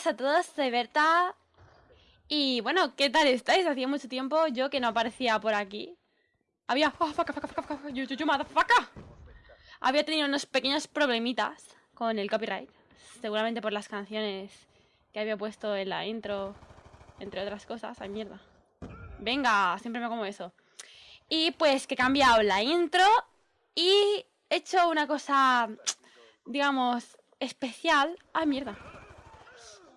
buenas a todos, soy Berta. Y bueno, ¿qué tal estáis? Hacía mucho tiempo yo que no aparecía por aquí. Había... Oh, faca, faca, faca, yo, yo, yo. Había tenido unos pequeños problemitas con el copyright. Seguramente por las canciones que había puesto en la intro, entre otras cosas. Ay, mierda. Venga, siempre me como eso. Y pues que he cambiado la intro y he hecho una cosa, digamos, especial. Ay, mierda.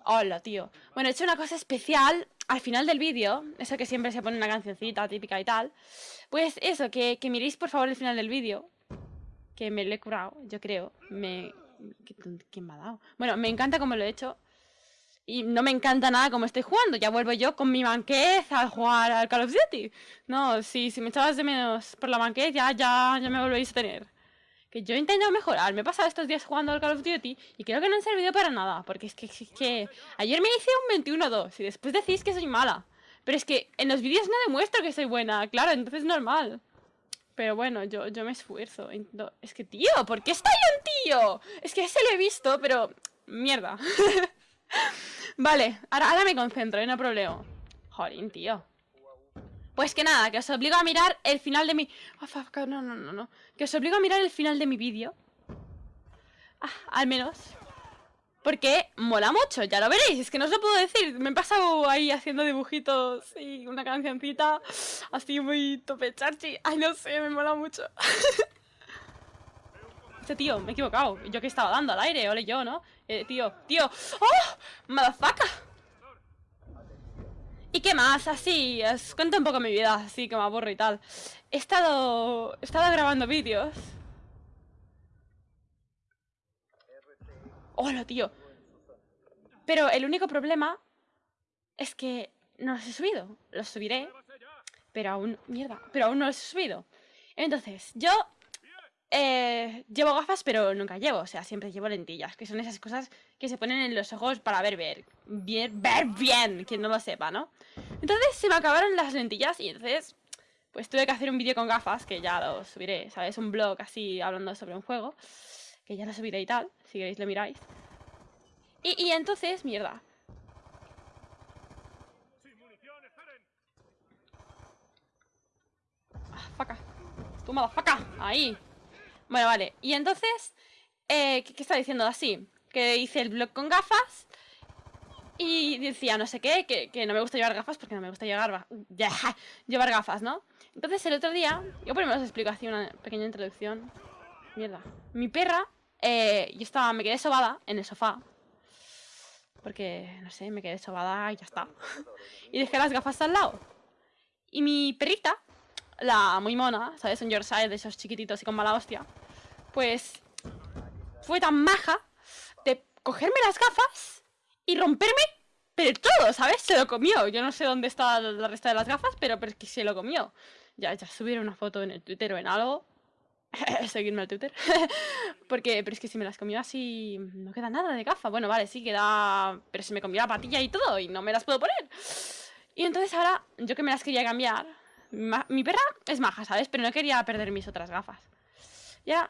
Hola, tío. Bueno, he hecho una cosa especial al final del vídeo, eso que siempre se pone una cancioncita típica y tal. Pues eso, que, miréis por favor el final del vídeo. Que me lo he curado, yo creo. Me... ¿Quién me ha dado? Bueno, me encanta cómo lo he hecho. Y no me encanta nada cómo estoy jugando. Ya vuelvo yo con mi banquez a jugar al Call of Duty. No, si, si me echabas de menos por la banquez, ya, ya, ya me volvéis a tener que yo he intentado mejorar. Me he pasado estos días jugando al Call of Duty y creo que no han servido para nada. Porque es que, ayer me hice un 21-2 y después decís que soy mala. Pero es que en los vídeos no demuestro que soy buena, claro, entonces es normal. Pero bueno, yo, yo me esfuerzo. Es que, tío, ¿por qué está ahí un tío? Es que ese lo he visto, pero... Mierda. vale, ahora, ahora me concentro, ¿eh? no problema. Jolín, tío. Pues que nada, que os obligo a mirar el final de mi... Oh, no, no, no, no. Que os obligo a mirar el final de mi vídeo. Ah, al menos. Porque mola mucho, ya lo veréis. Es que no os lo puedo decir. Me he pasado ahí haciendo dibujitos y una cancioncita así muy tope charchi. Ay, no sé, me mola mucho. este tío, me he equivocado. Yo que estaba dando al aire, ole yo, ¿no? Eh, tío, tío. ¡Oh! ¡Madafaca! ¿Y qué más? Así, os cuento un poco mi vida, así que me aburro y tal. He estado, he estado grabando vídeos. Hola, tío. Pero el único problema es que no los he subido. Los subiré, pero aún... Mierda, pero aún no los he subido. Entonces, yo eh, llevo gafas, pero nunca llevo. O sea, siempre llevo lentillas, que son esas cosas que se ponen en los ojos para ver, ver, bien, ver bien, quien no lo sepa, ¿no? Entonces se me acabaron las lentillas y entonces, pues tuve que hacer un vídeo con gafas, que ya lo subiré, ¿sabes? Un blog así hablando sobre un juego, que ya lo subiré y tal, si queréis lo miráis. Y, y entonces, mierda. Ah, faca. Tú, faca. Ahí. Bueno, vale. Y entonces, eh, ¿qué, está diciendo? Así, que hice el blog con gafas y decía no sé qué, que, no me gusta llevar gafas porque no me gusta llevar, llevar gafas, ¿no? Entonces el otro día, yo primero os explico así una pequeña introducción. Mierda. Mi perra, eh, yo estaba, me quedé sobada en el sofá. Porque, no sé, me quedé sobada y ya está. y dejé las gafas al lado. Y mi perrita, la muy mona, ¿sabes? Un Yorkshire de esos chiquititos y con mala hostia. Pues fue tan maja de cogerme las gafas y romperme pero todo, ¿sabes? Se lo comió. Yo no sé dónde está la resta de las gafas, pero, pero que se lo comió. Ya, ya subieron una foto en el Twitter o en algo. Seguirme al Twitter. Porque, pero es que si me las comió así, no queda nada de gafa. Bueno, vale, sí queda... Pero se me comió la patilla y todo y no me las puedo poner. Y entonces ahora, yo que me las quería cambiar, mi perra es maja, ¿sabes? Pero no quería perder mis otras gafas. Ya...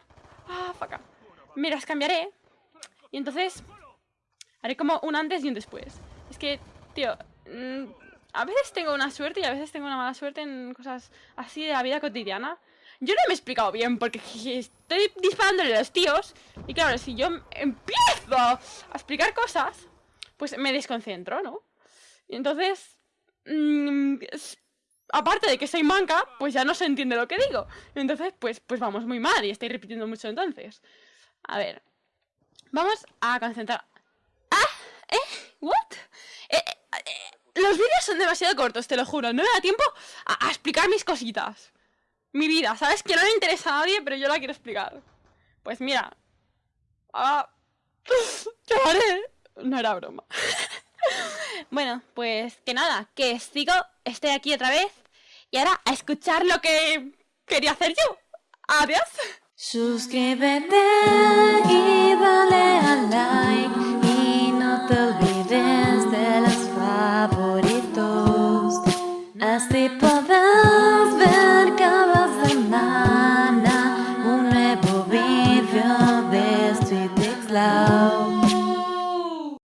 Ah, faca. Me las cambiaré. Y entonces... Haré como un antes y un después. Es que, tío... Mm, a veces tengo una suerte y a veces tengo una mala suerte en cosas así de la vida cotidiana. Yo no me he explicado bien porque estoy disparándole a los tíos. Y claro, si yo empiezo a explicar cosas, pues me desconcentro, ¿no? Y entonces... Mmm, aparte de que soy manca, pues ya no se entiende lo que digo. Entonces, pues, pues vamos muy mal y estoy repitiendo mucho entonces. A ver. Vamos a concentrar... ¿Ah? ¿Eh? ¿What? Eh, eh, los vídeos son demasiado cortos, te lo juro. No me da tiempo a, explicar mis cositas. Mi vida, ¿sabes? Que no le interesa a nadie, pero yo la quiero explicar. Pues mira. Ah? No era broma. bueno, pues que nada, que sigo, estoy aquí otra vez y ahora a escuchar lo que quería hacer yo. Adiós. Suscríbete y dale a like y no te olvides de los favoritos. Así podrás ver cada semana un nuevo vídeo de Sweet Love.